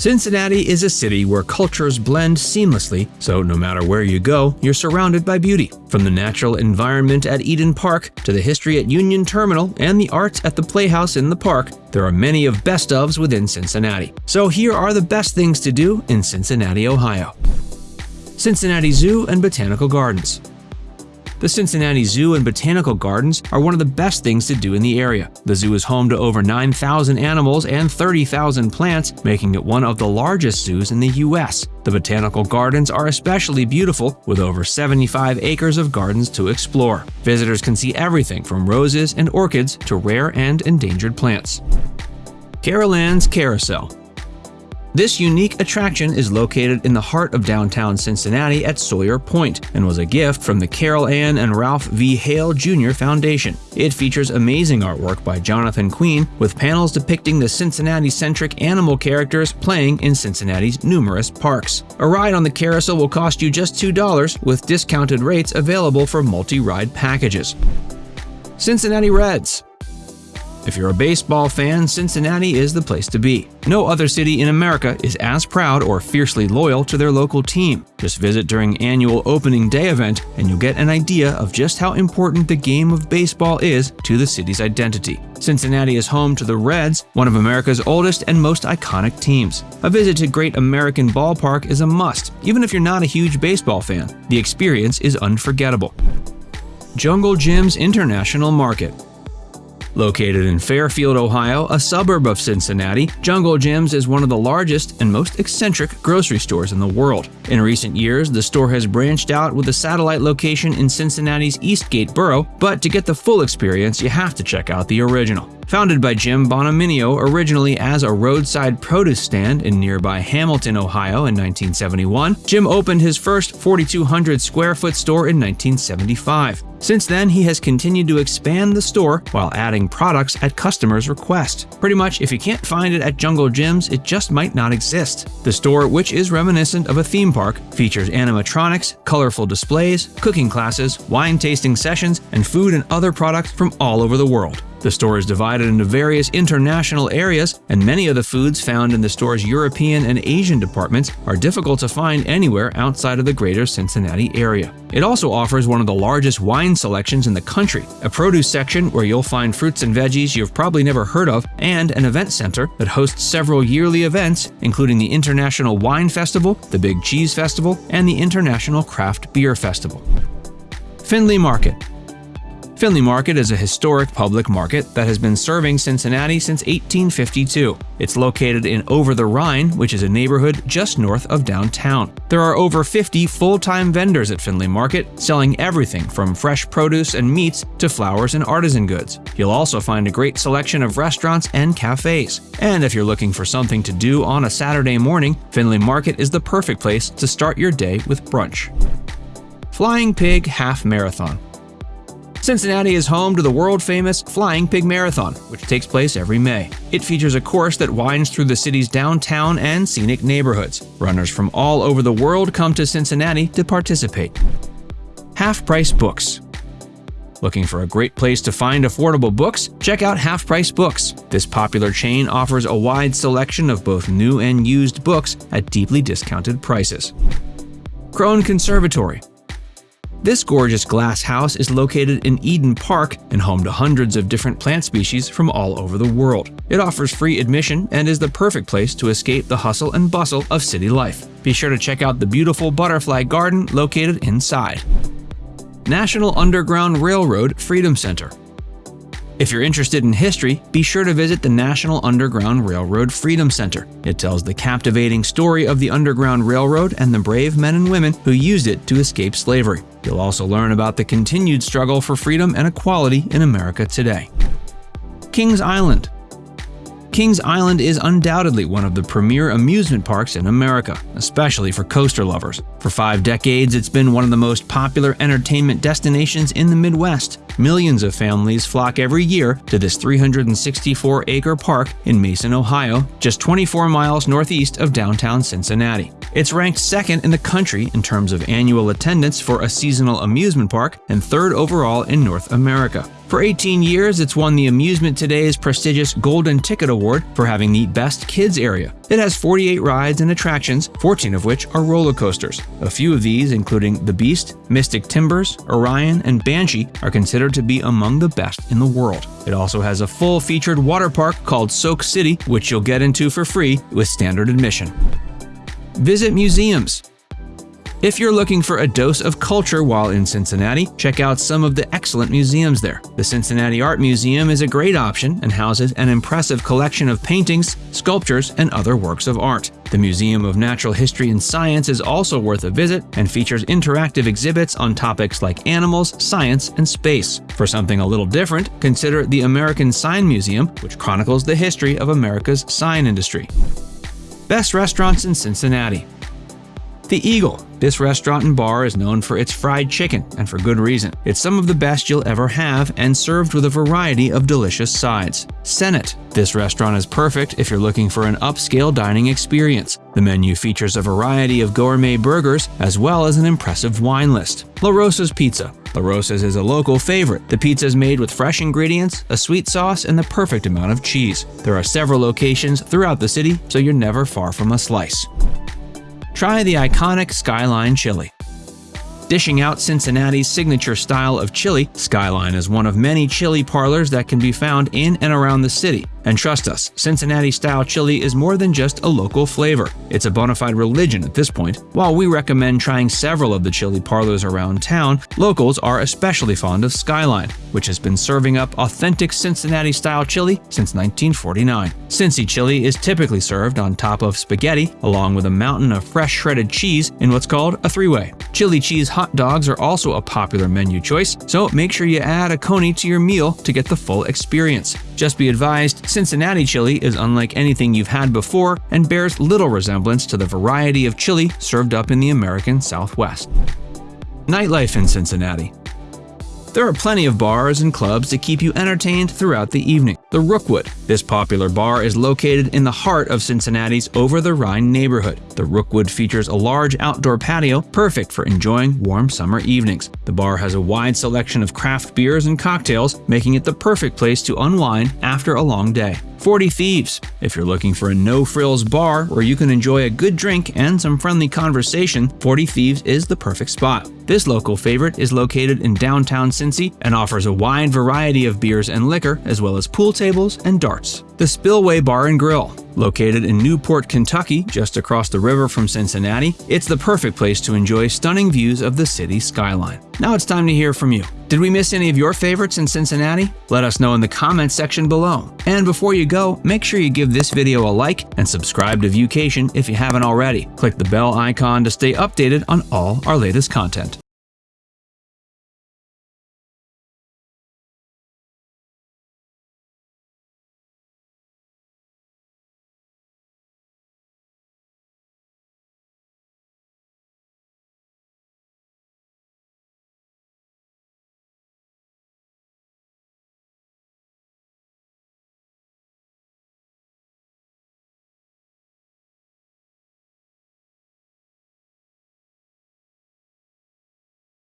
Cincinnati is a city where cultures blend seamlessly, so no matter where you go, you're surrounded by beauty. From the natural environment at Eden Park to the history at Union Terminal and the arts at the Playhouse in the park, there are many of best ofs within Cincinnati. So here are the best things to do in Cincinnati, Ohio. Cincinnati Zoo and Botanical Gardens the Cincinnati Zoo and Botanical Gardens are one of the best things to do in the area. The zoo is home to over 9,000 animals and 30,000 plants, making it one of the largest zoos in the U.S. The botanical gardens are especially beautiful, with over 75 acres of gardens to explore. Visitors can see everything from roses and orchids to rare and endangered plants. Carol Ann's Carousel this unique attraction is located in the heart of downtown Cincinnati at Sawyer Point and was a gift from the Carol Ann and Ralph V. Haile Jr. Foundation. It features amazing artwork by Jonathan Queen with panels depicting the Cincinnati-centric animal characters playing in Cincinnati's numerous parks. A ride on the carousel will cost you just $2 with discounted rates available for multi-ride packages. Cincinnati Reds if you're a baseball fan, Cincinnati is the place to be. No other city in America is as proud or fiercely loyal to their local team. Just visit during annual opening day event and you'll get an idea of just how important the game of baseball is to the city's identity. Cincinnati is home to the Reds, one of America's oldest and most iconic teams. A visit to Great American Ballpark is a must, even if you're not a huge baseball fan. The experience is unforgettable. Jungle Jim's International Market Located in Fairfield, Ohio, a suburb of Cincinnati, Jungle Jim's is one of the largest and most eccentric grocery stores in the world. In recent years, the store has branched out with a satellite location in Cincinnati's Eastgate borough, but to get the full experience, you have to check out the original. Founded by Jim Bonaminio originally as a roadside produce stand in nearby Hamilton, Ohio in 1971, Jim opened his first 4,200 square foot store in 1975. Since then, he has continued to expand the store while adding products at customers' request. Pretty much, if you can't find it at Jungle Jim's, it just might not exist. The store, which is reminiscent of a theme park, features animatronics, colorful displays, cooking classes, wine tasting sessions, and food and other products from all over the world. The store is divided into various international areas, and many of the foods found in the store's European and Asian departments are difficult to find anywhere outside of the greater Cincinnati area. It also offers one of the largest wine selections in the country, a produce section where you'll find fruits and veggies you've probably never heard of, and an event center that hosts several yearly events, including the International Wine Festival, the Big Cheese Festival, and the International Craft Beer Festival. Findlay Market Findlay Market is a historic public market that has been serving Cincinnati since 1852. It's located in Over the Rhine, which is a neighborhood just north of downtown. There are over 50 full-time vendors at Findlay Market, selling everything from fresh produce and meats to flowers and artisan goods. You'll also find a great selection of restaurants and cafes. And if you're looking for something to do on a Saturday morning, Findlay Market is the perfect place to start your day with brunch. Flying Pig Half Marathon Cincinnati is home to the world-famous Flying Pig Marathon, which takes place every May. It features a course that winds through the city's downtown and scenic neighborhoods. Runners from all over the world come to Cincinnati to participate. Half Price Books Looking for a great place to find affordable books? Check out Half Price Books. This popular chain offers a wide selection of both new and used books at deeply discounted prices. Krohn Conservatory this gorgeous glass house is located in Eden Park and home to hundreds of different plant species from all over the world. It offers free admission and is the perfect place to escape the hustle and bustle of city life. Be sure to check out the beautiful butterfly garden located inside. National Underground Railroad Freedom Center if you're interested in history, be sure to visit the National Underground Railroad Freedom Center. It tells the captivating story of the Underground Railroad and the brave men and women who used it to escape slavery. You'll also learn about the continued struggle for freedom and equality in America today. Kings Island Kings Island is undoubtedly one of the premier amusement parks in America, especially for coaster lovers. For five decades, it's been one of the most popular entertainment destinations in the Midwest. Millions of families flock every year to this 364-acre park in Mason, Ohio, just 24 miles northeast of downtown Cincinnati. It's ranked second in the country in terms of annual attendance for a seasonal amusement park and third overall in North America. For 18 years, it's won the Amusement Today's prestigious Golden Ticket Award for having the best kids area. It has 48 rides and attractions, 14 of which are roller coasters. A few of these, including The Beast, Mystic Timbers, Orion, and Banshee, are considered to be among the best in the world. It also has a full featured water park called Soak City, which you'll get into for free with standard admission. Visit museums. If you're looking for a dose of culture while in Cincinnati, check out some of the excellent museums there. The Cincinnati Art Museum is a great option and houses an impressive collection of paintings, sculptures, and other works of art. The Museum of Natural History and Science is also worth a visit and features interactive exhibits on topics like animals, science, and space. For something a little different, consider the American Sign Museum, which chronicles the history of America's sign industry. Best restaurants in Cincinnati. The Eagle. This restaurant and bar is known for its fried chicken, and for good reason. It's some of the best you'll ever have and served with a variety of delicious sides. Senate. This restaurant is perfect if you're looking for an upscale dining experience. The menu features a variety of gourmet burgers as well as an impressive wine list. La Rosa's Pizza. La Rosa's is a local favorite. The pizza is made with fresh ingredients, a sweet sauce, and the perfect amount of cheese. There are several locations throughout the city, so you're never far from a slice. Try the iconic Skyline Chili. Dishing out Cincinnati's signature style of chili, Skyline is one of many chili parlors that can be found in and around the city. And trust us, Cincinnati style chili is more than just a local flavor. It's a bona fide religion at this point. While we recommend trying several of the chili parlors around town, locals are especially fond of Skyline, which has been serving up authentic Cincinnati style chili since 1949. Cincy chili is typically served on top of spaghetti, along with a mountain of fresh shredded cheese in what's called a three way. Chili cheese hot dogs are also a popular menu choice, so make sure you add a coney to your meal to get the full experience. Just be advised, Cincinnati chili is unlike anything you've had before and bears little resemblance to the variety of chili served up in the American Southwest. Nightlife in Cincinnati there are plenty of bars and clubs to keep you entertained throughout the evening. The Rookwood. This popular bar is located in the heart of Cincinnati's Over the Rhine neighborhood. The Rookwood features a large outdoor patio, perfect for enjoying warm summer evenings. The bar has a wide selection of craft beers and cocktails, making it the perfect place to unwind after a long day. 40 Thieves. If you're looking for a no-frills bar where you can enjoy a good drink and some friendly conversation, 40 Thieves is the perfect spot. This local favorite is located in downtown Cincy and offers a wide variety of beers and liquor, as well as pool tables and darts. The Spillway Bar and Grill. Located in Newport, Kentucky, just across the river from Cincinnati, it's the perfect place to enjoy stunning views of the city skyline. Now it's time to hear from you. Did we miss any of your favorites in Cincinnati? Let us know in the comments section below. And before you go, make sure you give this video a like and subscribe to Viewcation if you haven't already. Click the bell icon to stay updated on all our latest content.